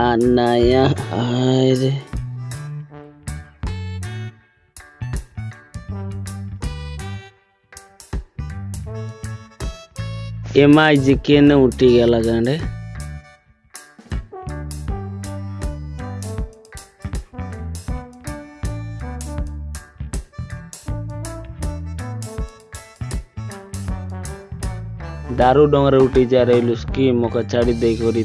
anaya aire M I G ಕೆನ ಹುಟ್ಟಿಗೆ ಲಗಂಡೆ दारू डोंगरे उठी जा रही उसकी मोका छाड़ी देख रही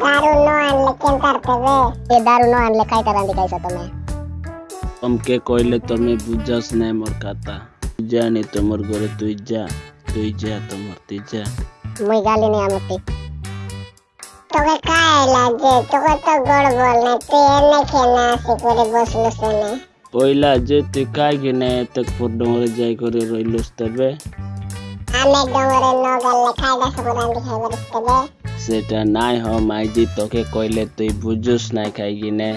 દારૂ નો આનલે કેમ કરતે વે એ દારૂ નો આનલે કાઈ કરંદી કઈસો તમે અમકે કોઈલે તમે বুঝাস নাই মোর কথা জানি তোমার ঘরে তুই যা তুই যা তোমার তুই যা মুই গালি নি আমতি তোকে কায় লাগে তোকে তো গড় বল না তুই এনে খেনা আসি করে বসলো সেনে পয়লা যে তুই কাই গেনে তক পর ডোংরে যাই করে রইলুস তবে আমি ডোঙরে ন গেলে খাইডা সবরান্দি খাইবার ইস্তেবে সেটা নাই হ মাইজি তোকে কইলে তুই বুঝুস নাই খাই গিনে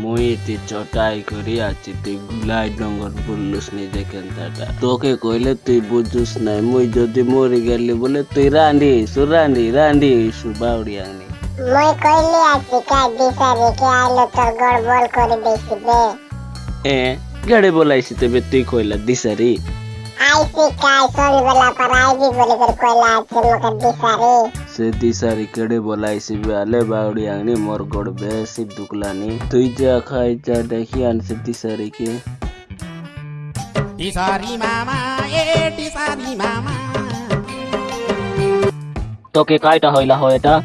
মুই তুই চটাই করি আছি তুই গুলাই ডঙ্গর বললুস নিজে কেনতাটা। তোকে কইলে তুই বুঝুস নাই মুই যদি মরি গেলি বলে তুই রান্দি সুরান্দি রান্দি সুবাউড়ি আনি। মুই কইলি আছি কাই দিশারি কে আইলো তোর গড় বল করে দিছি বে এ গাড়ি বলাইছি তবে তুই কইলা দিসারি আইসি কাই সন্ধ্যেবেলা পর আইবি বলে করে কইলা আছে মোকে দিশারি সে দিসারি কেড়ে বলাইছি বেলে বাউড়ি আনি মোর গড় বেশি দুকলানি তুই যা খাই যা দেখি আনছে দিসারি কে Tisari mama, eh, tisari mama. তোকে কাইটা হইলা হয় এটা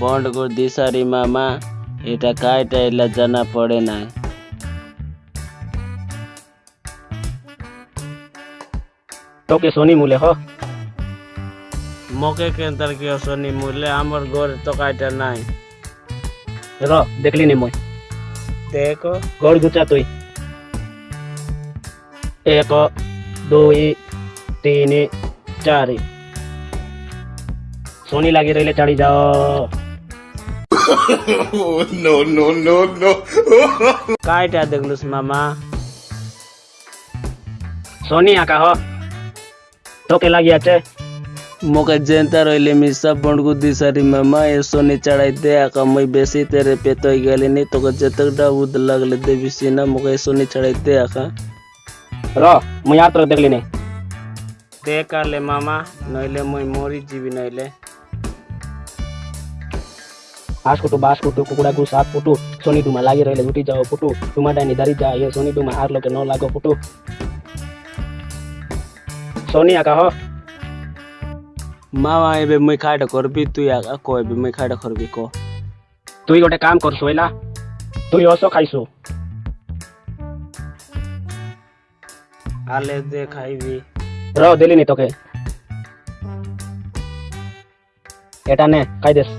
বন্ড কর দিশারি মামা এটা কাইটা এলা জানা পড়ে নাই তোকে শনি মূলে হ মকে কেন তার কি অসনি মইলে আমার ঘর তো কাইটা নাই। র দেখলি নি মই? দেখো। ঘর গুচা তুই। এক দুই তিন চারি। সোনি লাগি রইলে চাড়ি যাও। নো নো নো নো কাইটা দেখলুস মামা। সোনি আকা হ। তোকে লাগি আছে। mokajenta roilemisa pondukuti sarimama esoni chadaite akamoi besi tere petoi galini tokajetak dabud laglete bisina moka esoni chadaite aka ro muyar tor deglini dekale mama noile moi mori jibi noile આશ ખોટું બાસ ખોટું કુકડા ગુ સાત ફૂટું સોની Duma લાગી રહેલે ઉઠી જાઓ ફૂટું Duma ડાની દારી જાય સોની Duma હાર લોકો ન લાગો ફૂટું સોની આકા હો আর লোকে ন লাগো ফুটু সোনি আকা হ মামা এবে মুই খাইটা করবি তুই গোটে কাম কর শোইলা তুই অসো খাইছু আলে দে খাইবি র দিলিনি তোকে এটা নে খাই দেস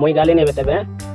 মুই গালি নেবে তবে হ্যাঁ?